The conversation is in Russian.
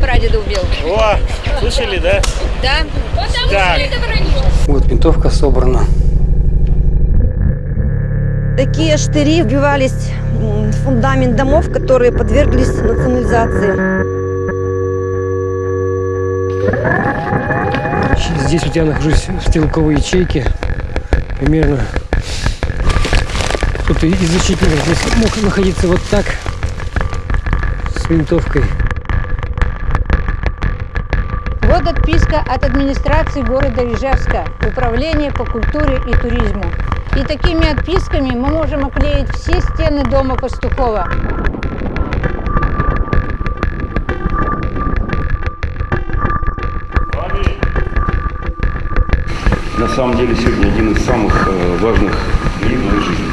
прадеда убил. О, слышали, да? Да? Так. Вот винтовка собрана. Такие штыри вбивались в фундамент домов, которые подверглись национализации. Здесь вот я нахожусь в стрелковой ячейке. Примерно кто-то из защитников здесь мог находиться вот так с винтовкой. Вот отписка от администрации города Ижевска, Управления по культуре и туризму. И такими отписками мы можем оклеить все стены дома Пастухова. На самом деле сегодня один из самых э, важных дней в моей жизни.